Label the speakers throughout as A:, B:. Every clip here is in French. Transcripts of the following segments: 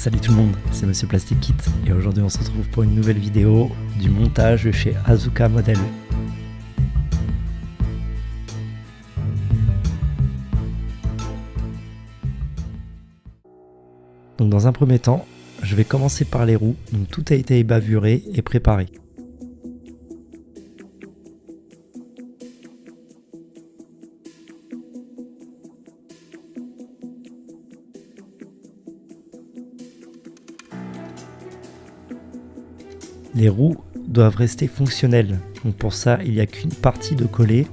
A: Salut tout le monde, c'est Monsieur Plastic Kit et aujourd'hui on se retrouve pour une nouvelle vidéo du montage chez Azuka Model. Donc dans un premier temps, je vais commencer par les roues, donc tout a été bavuré et préparé. Les roues doivent rester fonctionnelles. Donc pour ça, il n'y a qu'une partie de coller.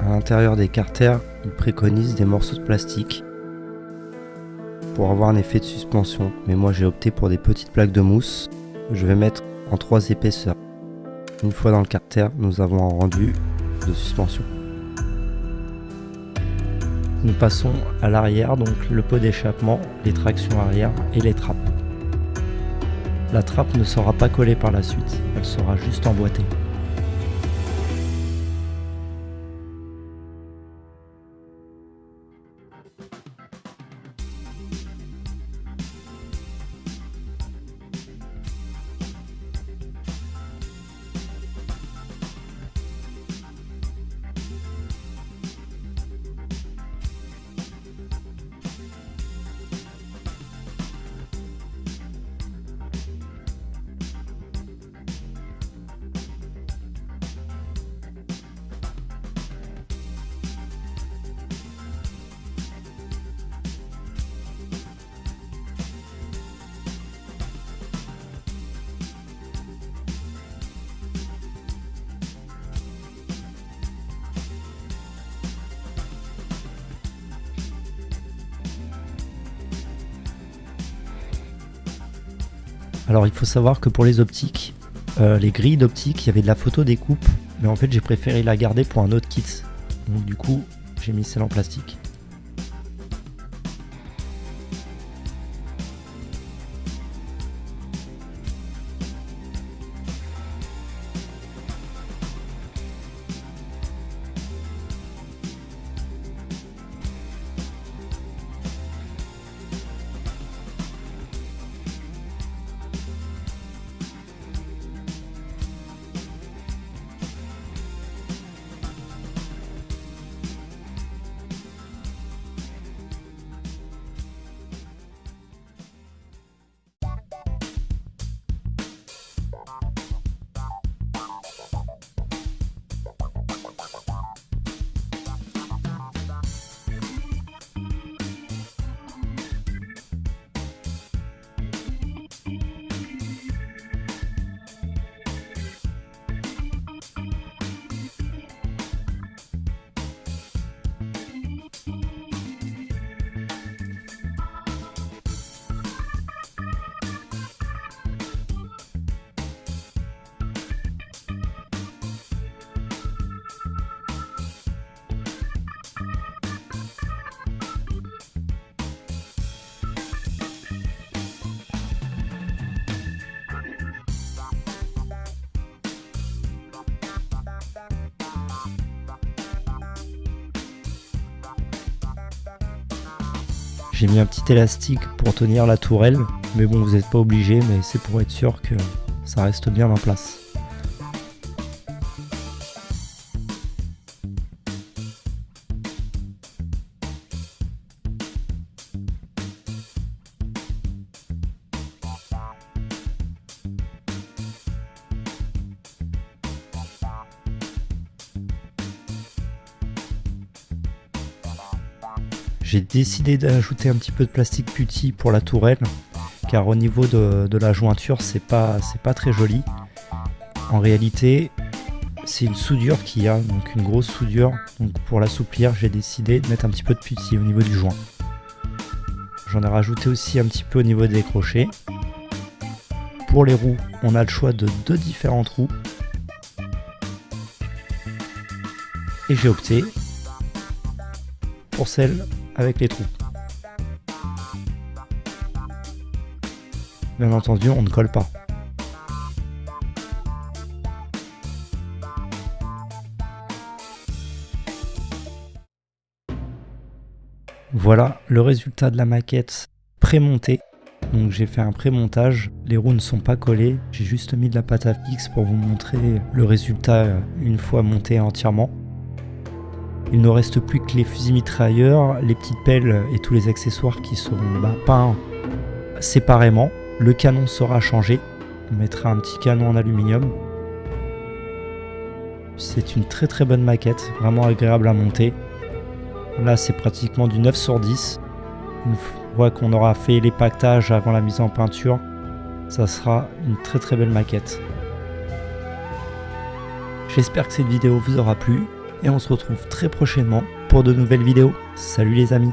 A: À l'intérieur des carters, ils préconisent des morceaux de plastique pour avoir un effet de suspension. Mais moi j'ai opté pour des petites plaques de mousse que je vais mettre en trois épaisseurs. Une fois dans le carter, nous avons un rendu de suspension. Nous passons à l'arrière, donc le pot d'échappement, les tractions arrière et les trappes. La trappe ne sera pas collée par la suite, elle sera juste emboîtée. Alors il faut savoir que pour les optiques, euh, les grilles d'optique, il y avait de la photo découpe, mais en fait j'ai préféré la garder pour un autre kit. Donc du coup, j'ai mis celle en plastique. J'ai mis un petit élastique pour tenir la tourelle, mais bon vous n'êtes pas obligé, mais c'est pour être sûr que ça reste bien en place. J'ai décidé d'ajouter un petit peu de plastique putty pour la tourelle, car au niveau de, la jointure, c'est pas, pas très joli. En réalité, c'est une soudure qui a, donc une grosse soudure. Donc pour l'assouplir, j'ai décidé de mettre un petit peu de putty au niveau du joint. J'en ai rajouté aussi un petit peu au niveau des crochets. Pour les roues, on a le choix de deux différentes roues. Et j'ai opté pour celle les trous. Bien entendu, on ne colle pas. Voilà le résultat de la maquette prémontée. Donc j'ai fait un prémontage, les roues ne sont pas collées, j'ai juste mis de la pâte à fixe pour vous montrer le résultat euh, une fois monté entièrement. Il ne reste plus que les fusils mitrailleurs, les petites pelles et tous les accessoires qui seront bah, peints séparément. Le canon sera changé, on mettra un petit canon en aluminium. C'est une très très bonne maquette, vraiment agréable à monter. Là c'est pratiquement du 9 sur 10. Une fois qu'on aura fait les pactages avant la mise en peinture, ça sera une très très belle maquette. J'espère que cette vidéo vous aura plu et on se retrouve très prochainement pour de nouvelles vidéos. Salut les amis